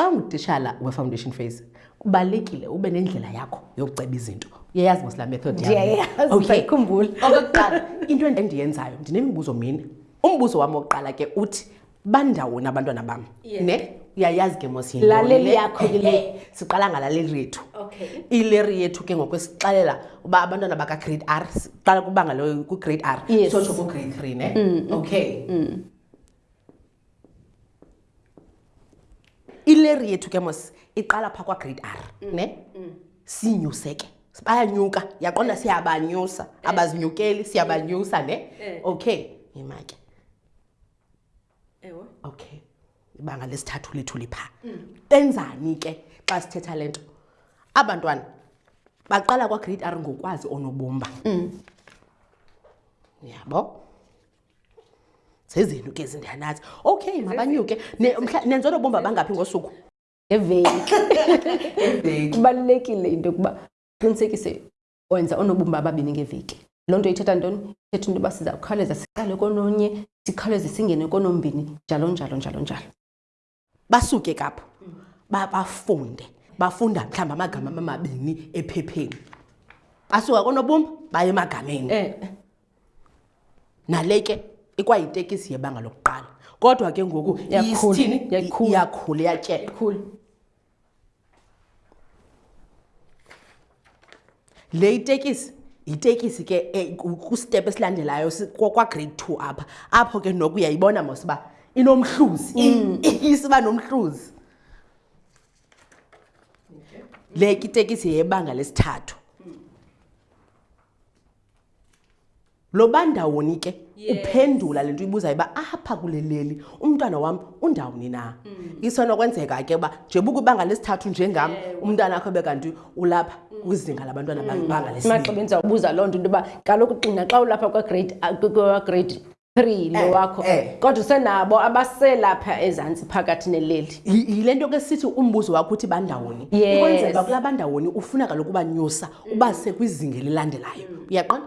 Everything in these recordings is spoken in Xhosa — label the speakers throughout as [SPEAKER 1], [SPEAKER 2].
[SPEAKER 1] Xa ungutishala we-foundation phase kubalulekile ube nendlela yakho yokuceba izinto uyayazi mos laa method
[SPEAKER 2] ndiyayazikhumbula
[SPEAKER 1] okokuqala into endiyenzayo ndinemibuzo mini umbuzo wam wokuqala ke uthi bandawoni abantwana bam yeah. ne uyayazi ke mos
[SPEAKER 2] laleli yakho ke le
[SPEAKER 1] siqala ngalaleli rethu
[SPEAKER 2] okay.
[SPEAKER 1] ileri yethu ke ngokwesixelela uba abantwana bakagrade r siqala kubanga lo kugrade r
[SPEAKER 2] yes.
[SPEAKER 1] sotsho kugrade three ne mm, mm. okay mm. ileri yethu ke mos iqala phaa kwagrade r mm. ne mm. sinyuseke bayanyuka yaqonda eh. siyabanyusa eh. abazinyukeli siyabanyusa ne eh. okay yimake
[SPEAKER 2] ewe
[SPEAKER 1] okay ibanga lesithathu lethu lipha benzani ke xa sithetha le nto abantwana baqala kwagrade r ngokwazi onobumba yabo zezenu ke zindanazi okay mabanyuke nenza onobumba bangaphi ngosuku
[SPEAKER 2] eveki kubalulekile into yokuba qinisekise wenza oonobumba ababini ngeveki. Loo nto ithetha ntoni? Ithetha into yoba siza kukhawuleza siqale kononye, sikhawuleze singene konombini, njalo njalo njalo njalo.
[SPEAKER 1] Basuke ke apho bafunde, bafunda mhlawumbi amagama amabini ephepheni. Basuka koonobumba baye emagameni.
[SPEAKER 2] Eh.
[SPEAKER 1] Nale ke ikwayitekisi yebanga lokuqala. Kodwa ke ngoku iyisithini?
[SPEAKER 2] Iyakhula,
[SPEAKER 1] iyatyeka. Le itekisi yitekisi ke eh, kusitepu esilandelayo kwagrade two apha apho ke noku uyayibona mos uba inomhluzi mm. isiba nomhluzi le itekisi yebanga lesithathu Lo bandawoni ke uphendula le nto uyibuzayo uba apha kule leli umntwana wam undawuni na mm. isenokwenzeka ke uba njebuka ibanga lesithathu njengam umntwana akho ebe kanti ulapha mm. kwizinga labantwana mm. banga
[SPEAKER 2] lesimaxa bendizawubuza loo nto into yoba kaloku xina xa ulapha kwagrade kwagrade three lo
[SPEAKER 1] eh,
[SPEAKER 2] wakho
[SPEAKER 1] eh.
[SPEAKER 2] kodwa usenabo abaselapha ezantsi phakathi neleli
[SPEAKER 1] yile nto ke sithi umbuzo wakho uthi bandawoni ikwenzeka kula bandawoni ufuna kaloku ubanyusa uba sekwizinga elilandelayo uyaqona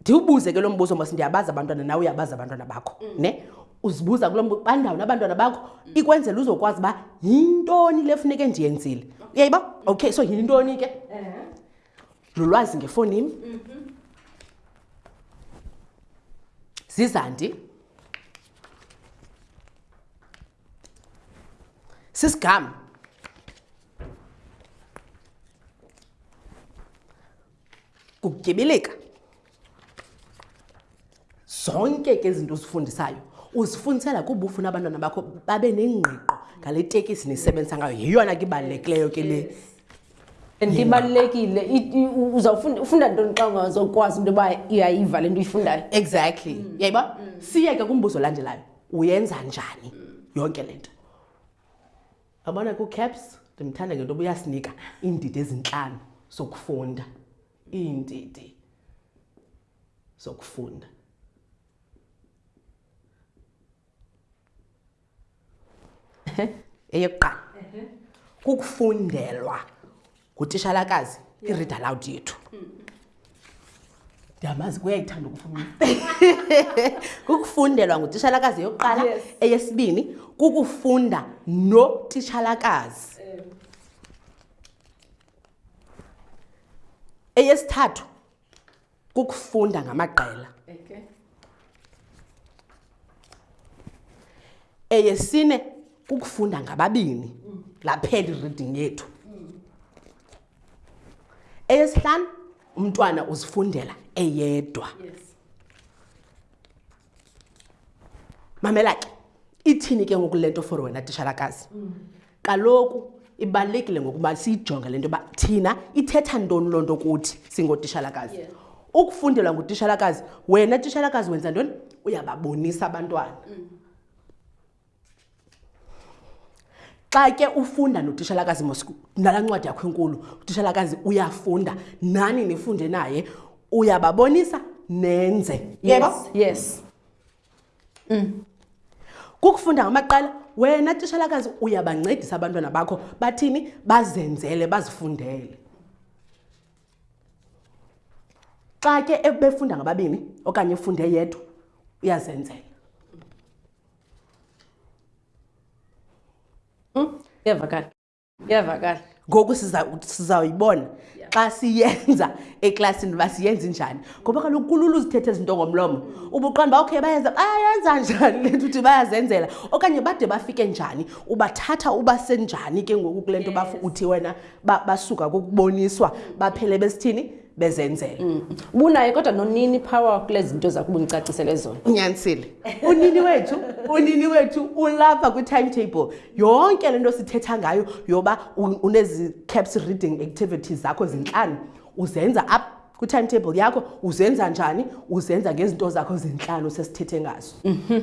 [SPEAKER 1] ndiwubuze ke lo mbuzo mos ndiyabazi abantwana nawe uyabazi abantwana bakho ne uzibuza kulo mbuzo bandawo nabantwana bakho ikwenzela uzokwazi uba yintoni le funeke ndiyenzile uyayiba okay so yintoni ke lulwazi ngefoni im zizandi sisigama kukutyibilika zonke ke izinto ozifundisayo uzifundisela kuba ufuna abantwana bakho babe nengqiqo ngale tekisi nisebenzisa ngayo yeyona ke ibalulekileyo ke le
[SPEAKER 2] and ibalulekile uzawufunda ntoni xa ungazokwazi into yoba uyayiva le nto uyifundayo
[SPEAKER 1] exactly yayiba mm. siyeke kumbuzo olandelayo uyenza njani yonke le nto abona kucaps ndimthanda ngento oba uyasinika iindidi ezintlanu zokufunda iindidi zokufunda eyokuqala kukufundelwa ngutishalakazi i-read aloud yethu ndiyamazi kuyayithanda ukufunda kukufundelwa ngutishalakazi yokuqala
[SPEAKER 2] yes.
[SPEAKER 1] eyesibini kukufunda notishalakazi um. eyesithathu kukufunda ngamaqela okay. eyesine kukufunda ngababini mm. laphela ireading yethu mm. eyesihlanu umntwana uzifundela eyedwa yes. mamela ke ithini ke ngoku le nto for wena tishalakazi mm. kaloku ibalulekile ngokuba siyijonge le nto yoba thina ithetha ntoni loo nto kuthi singotishalakazi yeah. ukufundelwa ngutishalakazi wena tishalakazi wenza ntoni uyababonisa abantwana mm. xa ke ufunda notishalakazi nala ncwadi yakho enkulu utishalakazi uyafunda nani nifunde naye uyababonisa nenze yebo
[SPEAKER 2] yes, yes. Mm.
[SPEAKER 1] kukufunda ngamaqela wena tishalakazi uyabancedisa abantwana bakho bathini bazenzele bazifundele xa ke ebefunda ngababini okanye efunde yedwa uyazenzela Hmm?
[SPEAKER 2] Iyavakala. Iyavakala.
[SPEAKER 1] Ngoku sizawuyibona xa siyenza eklasini uba siyenza injani ngoba kaloku kulula uzithetha izinto ngomlomo ubuqonda uba okay bayenza bayenza njani le nto uthi bayazenzela okanye bade bafike njani ubathatha uba senjani ke ngoku kule nto bafu uthi wena basuka kokuboniswa baphele besithini bezenzela
[SPEAKER 2] mm. bunaye kodwa nonini power kule zinto zakho ubundicacisele zona
[SPEAKER 1] unyanisile unini wethu unini wethu ulapha kwi-timetable yonke le nto sithetha ngayo yoba unezi caps reading activities zakho zintlanu uzenza up kwi-timetable yakho uzenza njani uzenza ngezinto zakho zintlanu sesithethe ngazo
[SPEAKER 2] mm
[SPEAKER 1] -hmm.